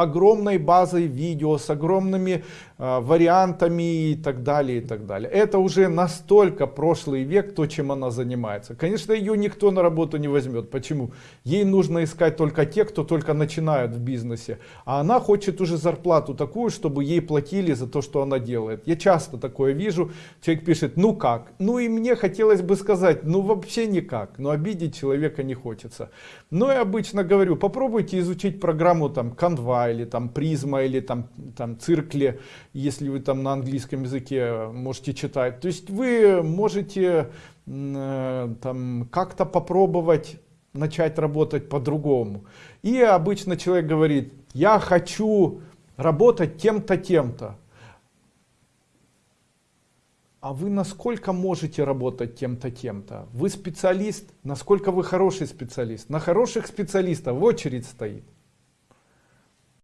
огромной базой видео, с огромными э, вариантами и так далее, и так далее. Это уже настолько прошлый век, то, чем она занимается. Конечно, ее никто на работу не возьмет. Почему? Ей нужно искать только те, кто только начинают в бизнесе. А она хочет уже зарплату такую, чтобы ей платили за то, что она делает. Я часто такое вижу. Человек пишет, ну как? Ну и мне хотелось бы сказать, ну вообще никак. Но обидеть человека не хочется. Но я обычно говорю, попробуйте изучить программу там Canva или там Prisma или там, там Циркле, если вы там на английском языке можете читать. То есть вы можете э, там как-то попробовать начать работать по-другому. И обычно человек говорит, я хочу работать тем-то, тем-то. А вы насколько можете работать тем-то, тем-то? Вы специалист, насколько вы хороший специалист? На хороших специалистов в очередь стоит.